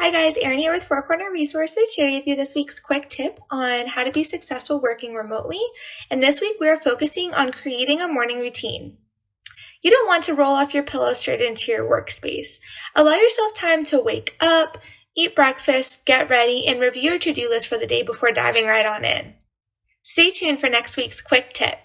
Hi guys, Erin here with Four Corner Resources here to give you this week's quick tip on how to be successful working remotely. And this week we are focusing on creating a morning routine. You don't want to roll off your pillow straight into your workspace. Allow yourself time to wake up, eat breakfast, get ready, and review your to-do list for the day before diving right on in. Stay tuned for next week's quick tip.